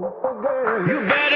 You better